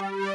Bye.